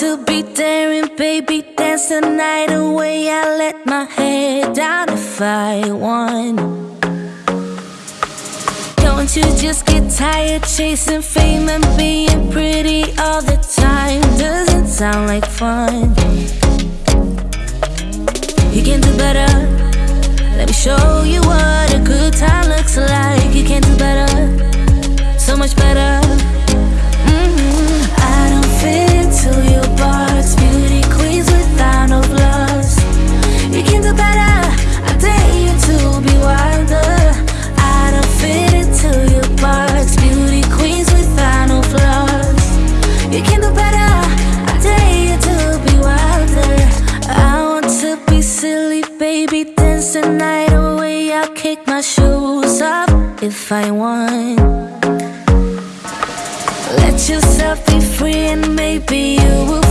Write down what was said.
to be daring, baby, dance the night away. I let my head down if I want. Don't you just get tired chasing fame and being pretty all the time? Doesn't sound like fun. You can do better. Silly, baby. Dance the night away. I'll kick my shoes off if I want. Let yourself be free and maybe you will